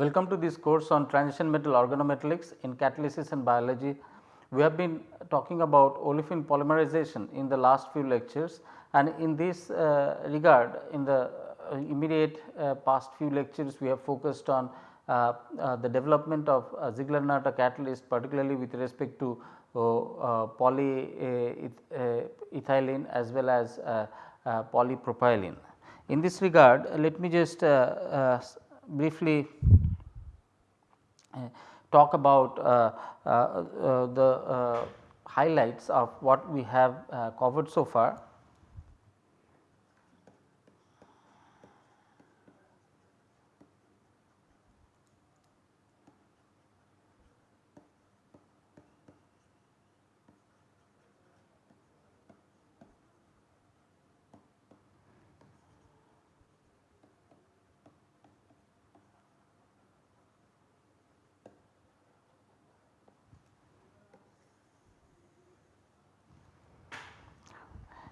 Welcome to this course on transition metal organometallics in catalysis and biology. We have been talking about olefin polymerization in the last few lectures and in this uh, regard in the uh, immediate uh, past few lectures we have focused on uh, uh, the development of uh, Ziegler-Natta catalyst particularly with respect to polyethylene as well as polypropylene. In this regard let me just briefly talk about uh, uh, uh, the highlights of what we have covered so far.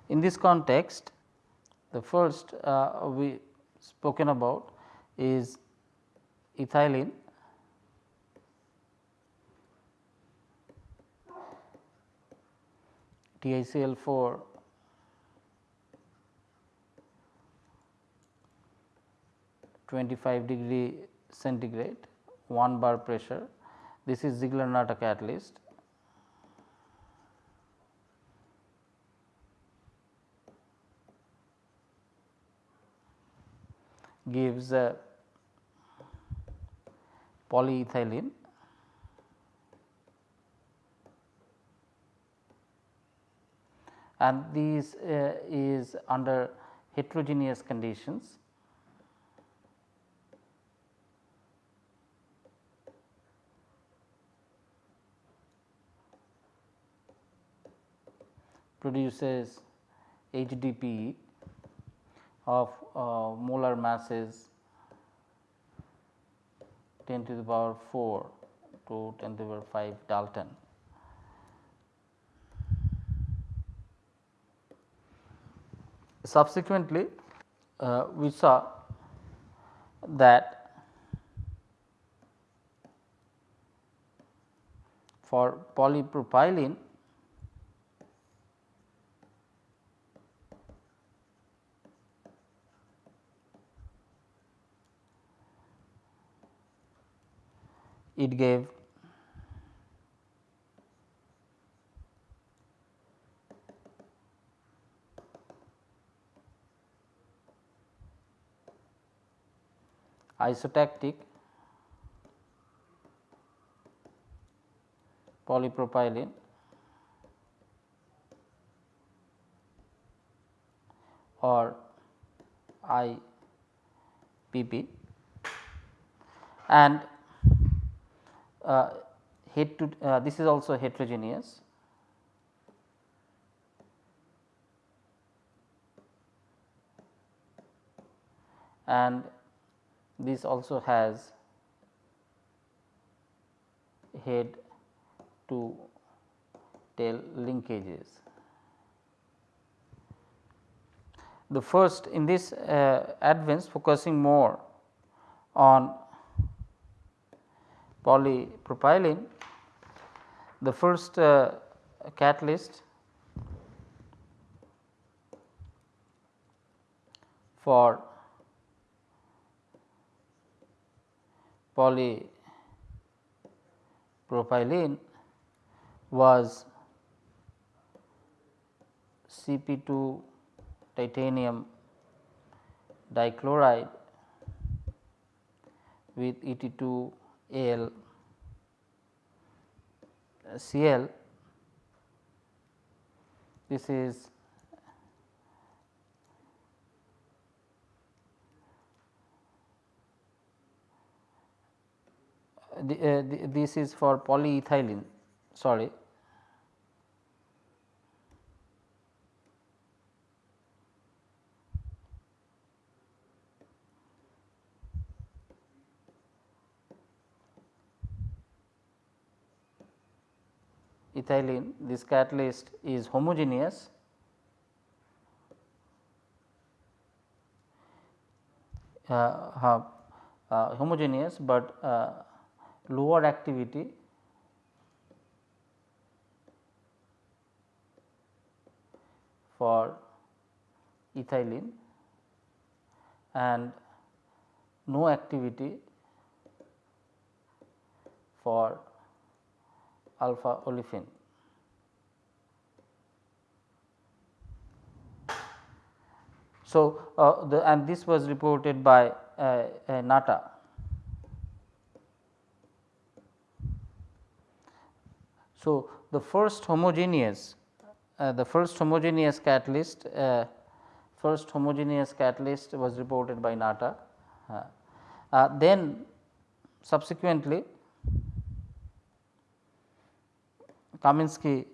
In this context the first uh, we spoken about is ethylene TiCl 4 25 degree centigrade 1 bar pressure. This is Ziegler-Natta catalyst gives polyethylene and this uh, is under heterogeneous conditions. produces HDPE of uh, molar masses 10 to the power 4 to 10 to the power 5 Dalton. Subsequently, uh, we saw that for polypropylene it gave isotactic polypropylene. Or IPP and head to uh, this is also heterogeneous. and this also has head to tail linkages. The first in this uh, advance focusing more on polypropylene, the first uh, catalyst for polypropylene was Cp2 titanium dichloride with Et2 Al Cl this is the, uh, the, this is for polyethylene sorry ethylene this catalyst is homogeneous. Uh, uh, homogeneous, but uh, lower activity. For ethylene and no activity for alpha olefin. So, uh, the and this was reported by uh, uh, Natta. So, the first homogeneous uh, the first homogeneous catalyst uh, first homogeneous catalyst was reported by Natta. Uh, then subsequently Kaminsky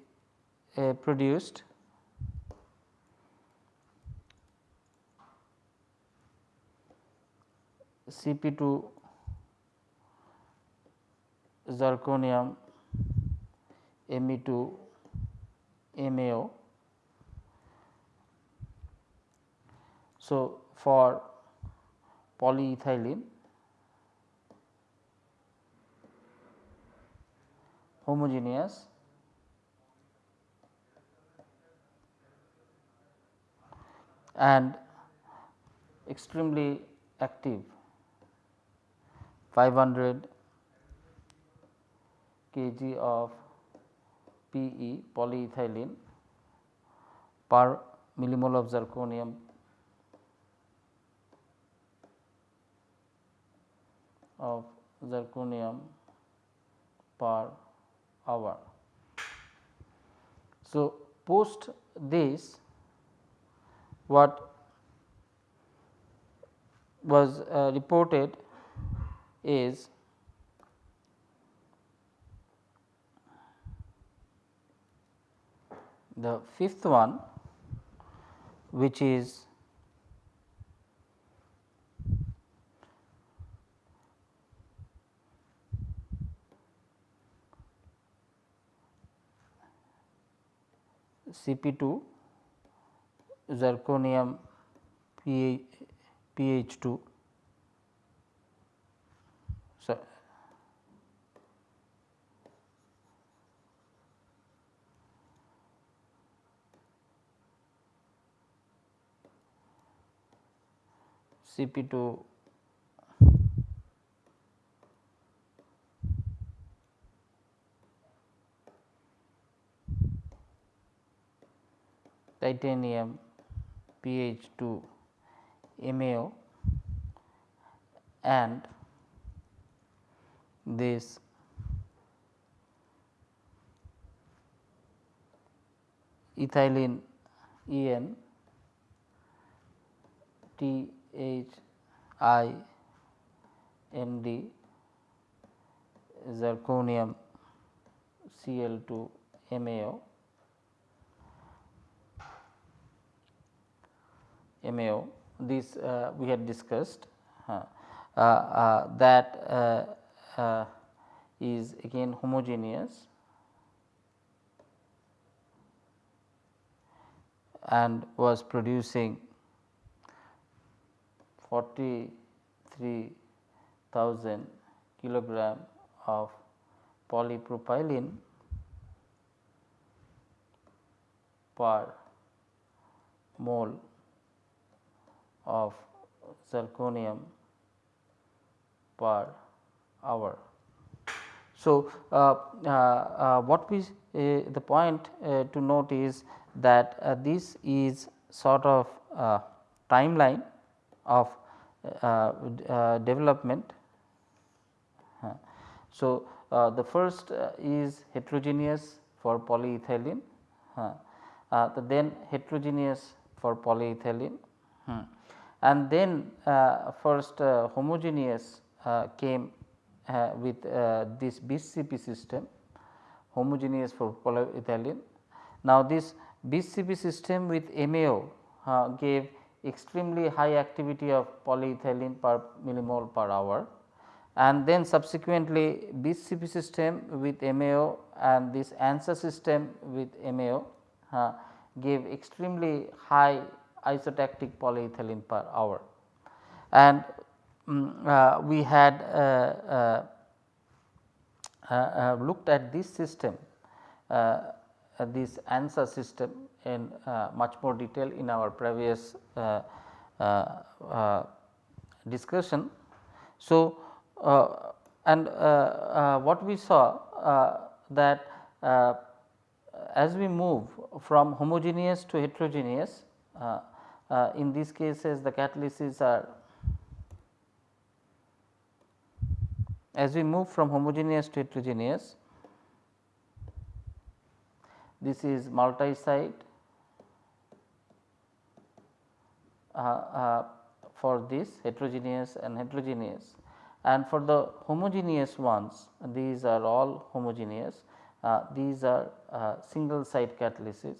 produced Cp2 zirconium Me2 MAO. So, for polyethylene homogeneous and extremely active 500 kg of PE polyethylene per millimole of zirconium of zirconium per hour. So, post this what was uh, reported is the fifth one which is Cp2 zirconium pH 2 so Cp2 titanium pH 2 MAO and this. Ethylene EN zirconium Cl 2 MAO MAO this uh, we had discussed uh, uh, that uh, is again homogeneous. And was producing 43,000 kilogram of polypropylene per mole of zirconium per hour. So, uh, uh, uh, what we uh, the point uh, to note is that uh, this is sort of timeline of development. So, the first is heterogeneous for polyethylene, then heterogeneous for polyethylene. And then first homogeneous came uh, with uh, this BCP system homogeneous for polyethylene. Now, this BCP system with MAO uh, gave extremely high activity of polyethylene per millimole per hour and then subsequently BCP system with MAO and this ANSA system with MAO uh, gave extremely high isotactic polyethylene per hour. And um, uh, we had uh uh, uh, uh, looked at this system uh, this ANSA system in much more detail in our previous discussion. So, and what we saw that as we move from homogeneous to heterogeneous uh, uh, in these cases the catalysis are as we move from homogeneous to heterogeneous this is multi-site uh, uh, for this heterogeneous and heterogeneous. And for the homogeneous ones these are all homogeneous. Uh, these are uh, single site catalysis.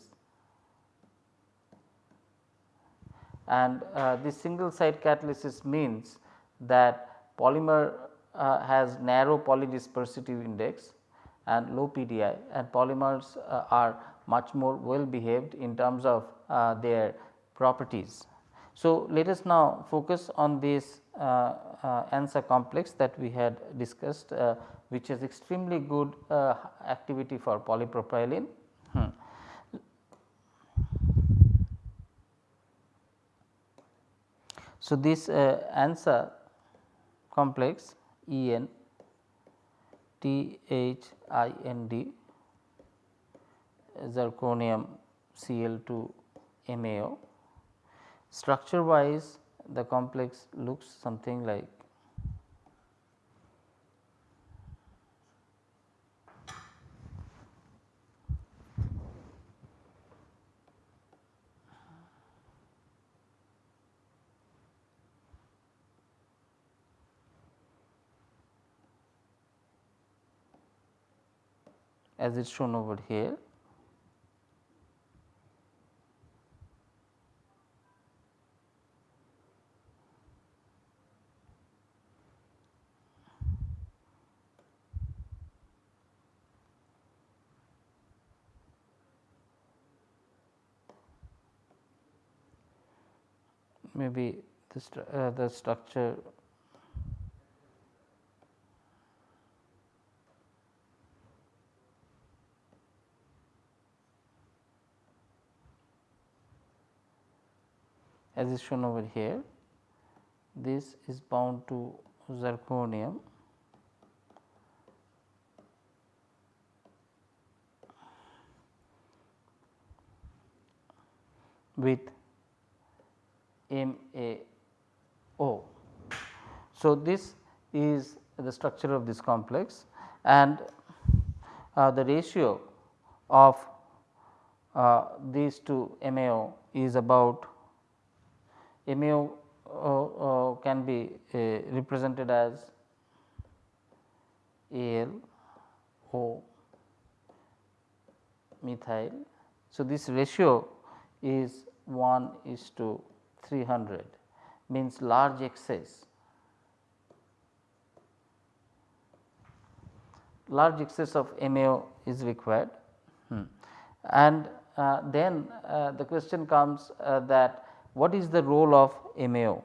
And uh, this single site catalysis means that polymer uh, has narrow polydispersive index and low PDI and polymers uh, are much more well behaved in terms of uh, their properties. So, let us now focus on this uh, uh, ANSA complex that we had discussed uh, which has extremely good activity for polypropylene. Hmm. So, this ANSA complex E n T H I N D zirconium Cl 2 MAO Structure wise the complex looks something like as is shown over here. maybe the, uh, the structure as is shown over here this is bound to zirconium with MAO. So, this is the structure of this complex and uh, the ratio of uh, these two MAO is about MAO uh, uh, can be uh, represented as AL O methyl. So, this ratio is 1 is to 300 means large excess large excess of MAO is required hmm. and uh, then uh, the question comes uh, that what is the role of MAO?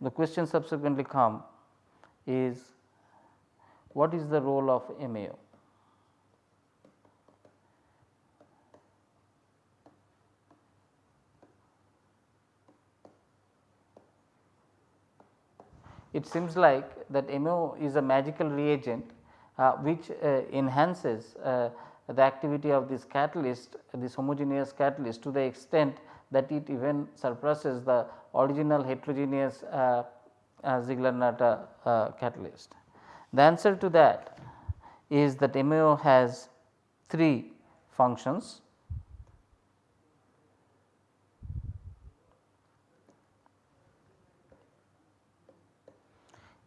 The question subsequently come is what is the role of MAO? It seems like that MAO is a magical reagent uh, which uh, enhances uh, the activity of this catalyst this homogeneous catalyst to the extent that it even surpasses the original heterogeneous uh, uh, Ziegler-Natta uh, catalyst. The answer to that is that MAO has three functions.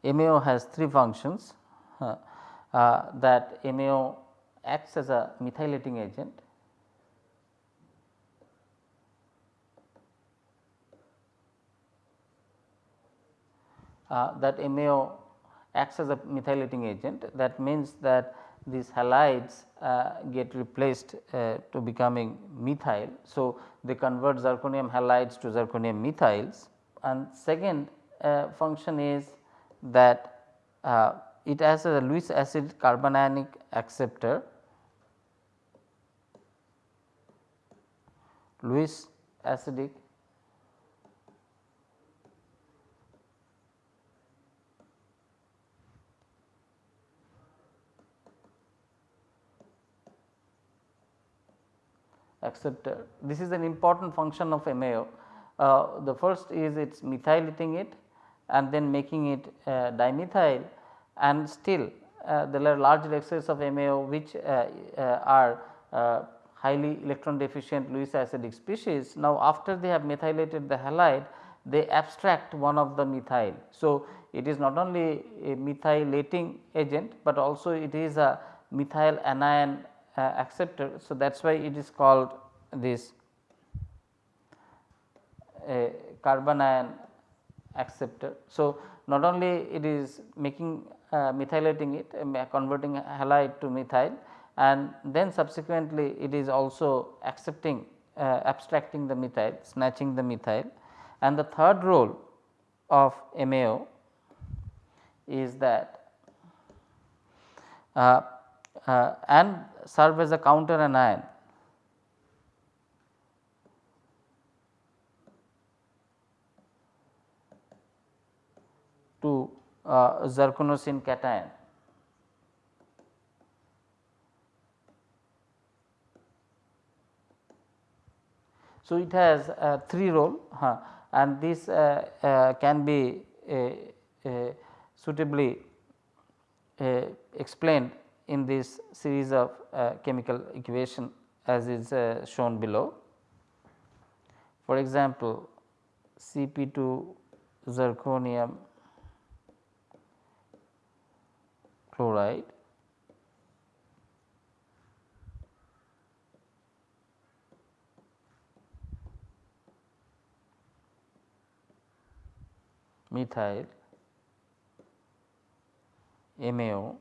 MAO has three functions uh, that MAO acts as a methylating agent. Uh, that MAO acts as a methylating agent that means that these halides uh, get replaced uh, to becoming methyl. So, they convert zirconium halides to zirconium methyls and second uh, function is that uh, it has a Lewis acid carbanionic acceptor Lewis acidic acceptor. This is an important function of MAO. Uh, the first is its methylating it and then making it uh, dimethyl and still uh, there are large excess of MAO which uh, uh, are uh, highly electron deficient Lewis acidic species. Now, after they have methylated the halide they abstract one of the methyl. So, it is not only a methylating agent, but also it is a methyl anion uh, acceptor. So, that is why it is called this carbon carbanion acceptor. So, not only it is making uh, methylating it uh, converting halide to methyl and then subsequently it is also accepting uh, abstracting the methyl snatching the methyl and the third role of MAO is that uh, uh, and serve as a counter anion to uh, zirconocene cation. So, it has uh, three role huh, and this uh, uh, can be suitably explained in this series of chemical equation as is shown below. For example, Cp2 zirconium chloride methyl MAO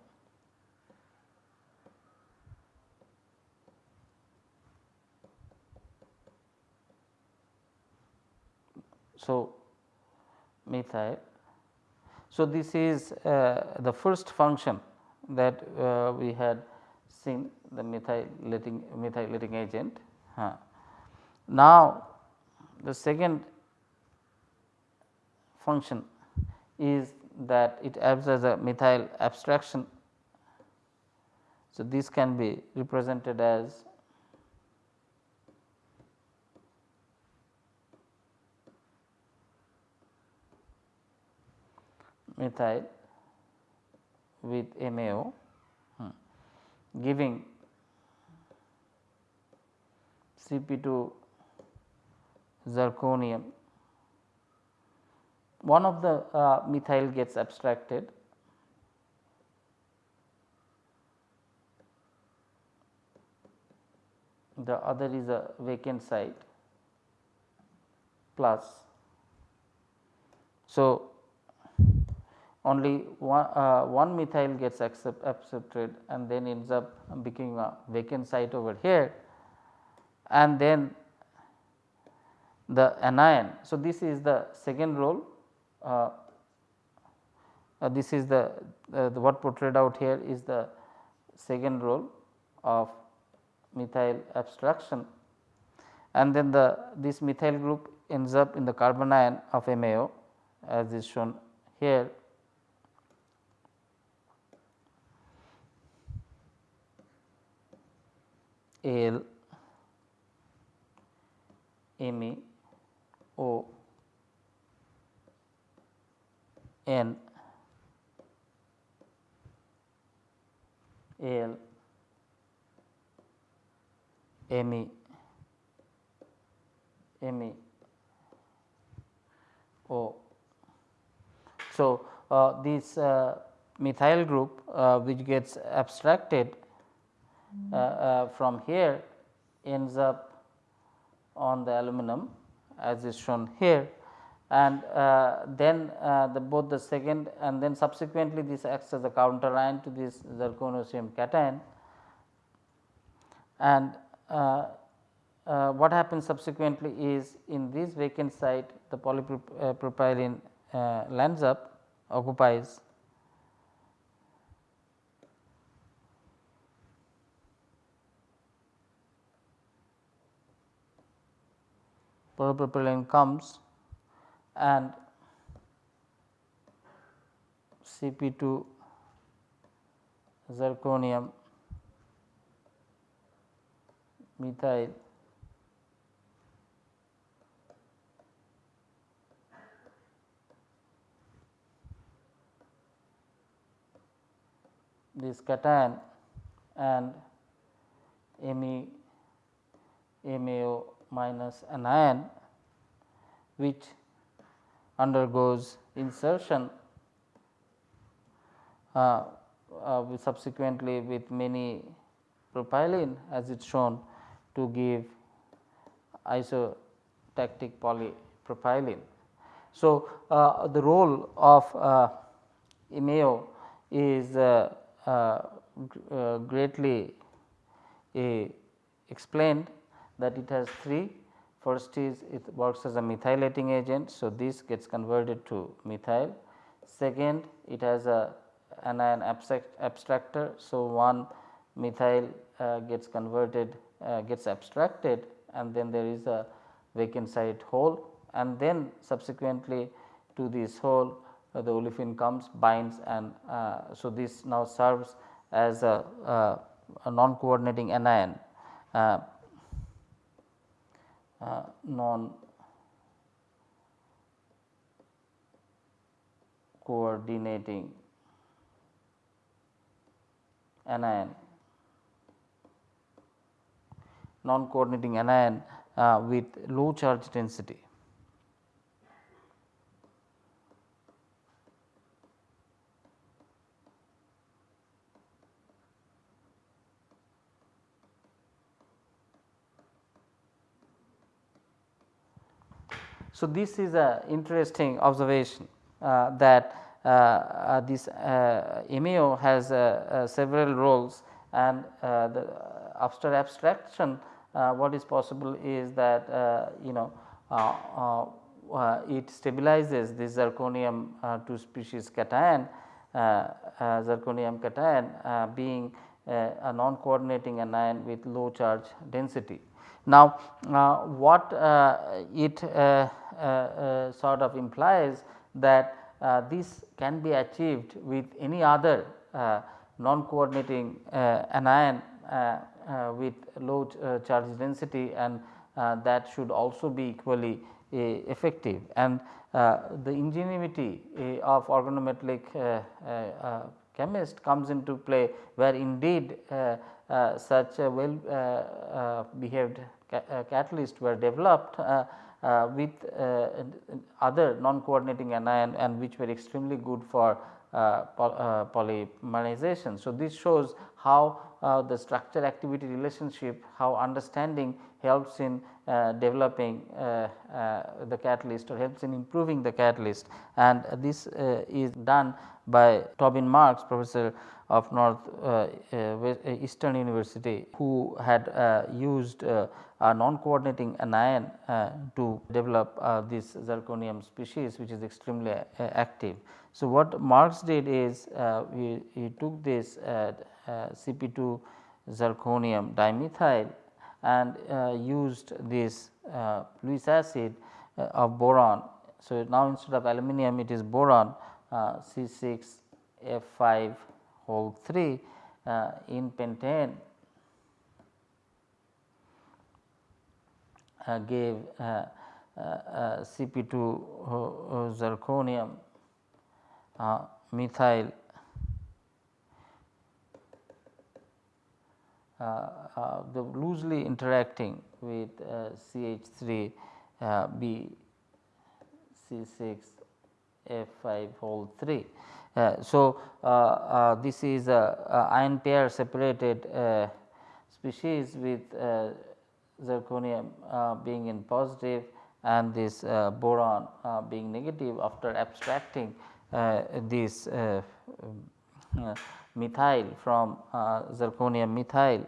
So, methyl. So, this is uh, the first function that uh, we had seen the methylating methylating agent. Huh. Now, the second function is that it acts as a methyl abstraction. So, this can be represented as methyl with MAO hmm, giving Cp2 zirconium one of the uh, methyl gets abstracted the other is a vacant site plus. So, only one, uh, one methyl gets accept, accepted and then ends up becoming a vacant site over here and then the anion. So, this is the second role uh, uh, this is the, uh, the, what portrayed out here is the second role of methyl abstraction and then the this methyl group ends up in the carbanion of MAO as is shown here. Al Me O N L M M O. So, uh, this uh, methyl group uh, which gets abstracted uh, uh, from here ends up on the aluminum as is shown here and uh, then uh, the both the second and then subsequently this acts as a counter ion to this zirconocene cation. And uh, uh what happens subsequently is in this vacant site the polypropylene uh, uh, lands up occupies. Polypropylene comes and Cp2 zirconium methyl this cation and Me MAO minus anion which undergoes insertion uh, uh, subsequently with many propylene as it is shown to give isotactic polypropylene. So, uh, the role of uh, MAO is uh, uh, uh, greatly explained that it has three first is it works as a methylating agent. So, this gets converted to methyl second it has a anion abstractor. So, one methyl uh, gets converted uh, gets abstracted and then there is a vacant site hole and then subsequently to this hole uh, the olefin comes binds and uh, so this now serves as a, a, a non coordinating anion uh, non coordinating anion non coordinating anion uh, with low charge density. So, this is a interesting observation uh, that uh, uh, this uh, has uh, uh, several roles and uh, the after abstraction uh, what is possible is that you know it stabilizes this zirconium 2 species cation zirconium cation being a non coordinating anion with low charge density. Now, uh, what uh, it uh, uh, uh sort of implies that uh, this can be achieved with any other non coordinating anion with low charge density and that should also be equally effective. And uh, the ingenuity uh, of organometallic uh, chemist comes into play where indeed such a well behaved uh, catalysts were developed uh, uh, with other non coordinating anion and which were extremely good for polymerization. So, this shows how the structure activity relationship, how understanding helps in uh, developing uh, uh, the catalyst or helps in improving the catalyst and this is done by Tobin Marks professor of North Eastern University who had used a non coordinating anion uh, to develop uh, this zirconium species which is extremely uh, active. So, what Marks did is he, he took this Uh, CP2 zirconium dimethyl and uh, used this uh, Lewis acid of boron. So, now instead of aluminum it is boron C6 F5 whole 3 in pentane Uh, gave uh, uh, Cp2 zirconium methyl the loosely interacting with CH3 B C6 F5 whole 3. Uh, so, uh, uh, this is a, ion pair separated species with zirconium uh, being in positive and this uh, boron uh, being negative after abstracting this methyl from uh, zirconium methyl.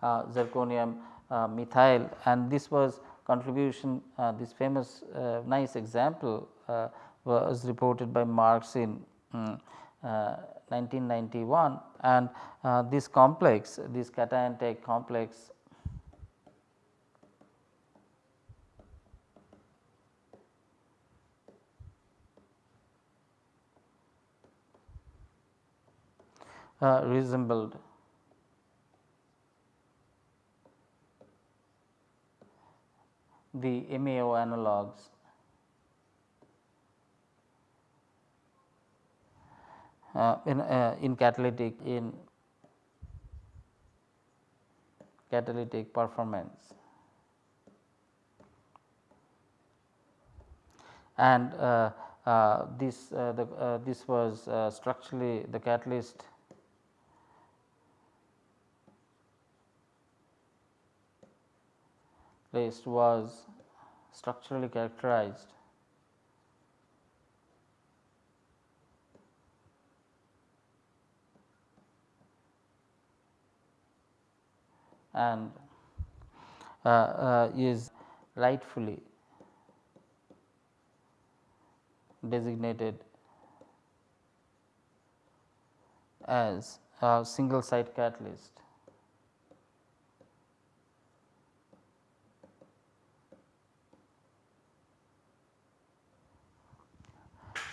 Uh, zirconium uh, methyl. And this was contribution this famous nice example was reported by Marks in mm, um, 1991 and uh, this complex this cation complex uh, resembled the MAO analogues uh, in, uh, in catalytic in catalytic performance. And uh, uh this uh, the, this was structurally the catalyst list was structurally characterized and uh, uh, is rightfully designated as a single site catalyst.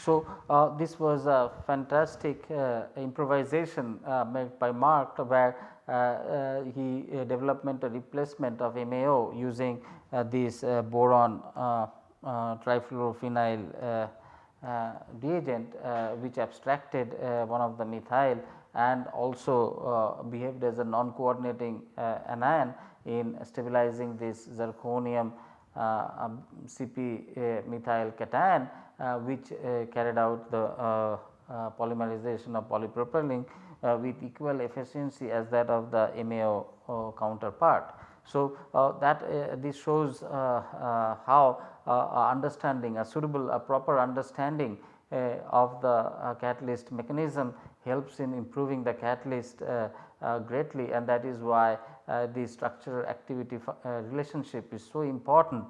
So, uh, this was a fantastic uh, improvisation uh, made by Mark where uh, uh, he uh, development a replacement of MAO using this boron trifluorophenyl reagent which abstracted one of the methyl and also behaved as a non coordinating anion in stabilizing this zirconium um, CP methyl cation Uh, which uh, carried out the uh, uh polymerization of polypropylene uh, with equal efficiency as that of the MAO counterpart. So, that this shows how understanding a suitable a proper understanding of the catalyst mechanism helps in improving the catalyst greatly and that is why the structural activity relationship is so important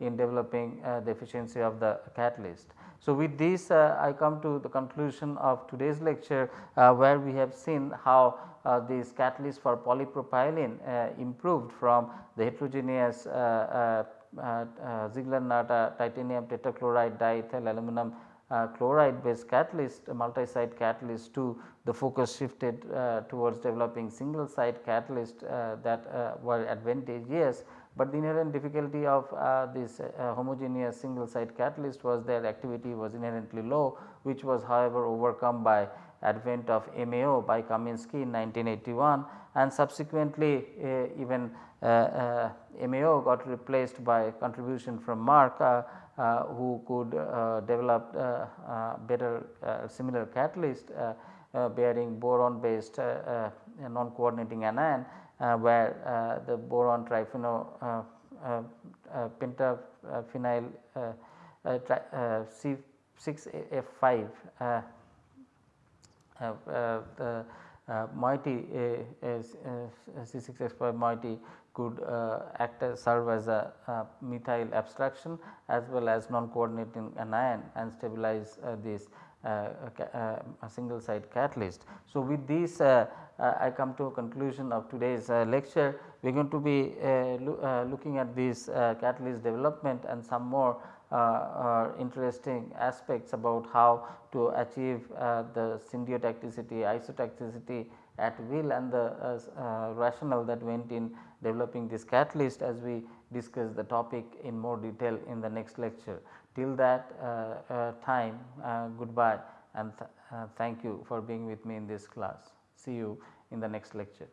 in developing uh, the efficiency of the catalyst. So, with this uh, I come to the conclusion of today's lecture uh, where we have seen how uh, this catalyst for polypropylene uh, improved from the heterogeneous uh, Ziegler-Natta titanium tetrachloride diethyl aluminum chloride based catalyst multi-site catalyst to the focus shifted towards developing single site catalyst that were advantageous but the inherent difficulty of uh, this uh, homogeneous single site catalyst was their activity was inherently low which was however overcome by advent of MAO by Kaminsky in 1981 and subsequently uh, even uh, uh, MAO got replaced by contribution from Mark uh, who could develop better similar catalyst bearing boron based non coordinating anion Uh, where uh, the boron triphenyl uh, uh, uh pentaphenyl C6F5 the moiety C6F5 moiety could uh, act as serve as a uh, methyl abstraction as well as non coordinating anion and stabilize uh, this single site catalyst. So, with this uh, I come to a conclusion of today's uh, lecture. We are going to be uh, lo looking at this catalyst development and some more interesting aspects about how to achieve the syndiotacticity, isotacticity at will and the rationale that went in developing this catalyst as we discuss the topic in more detail in the next lecture. Till that uh, uh, time uh, goodbye and th thank you for being with me in this class. See you in the next lecture.